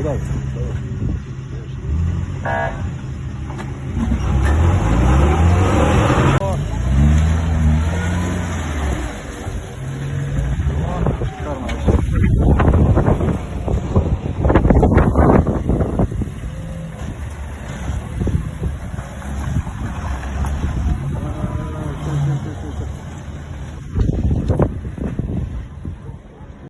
Udaj.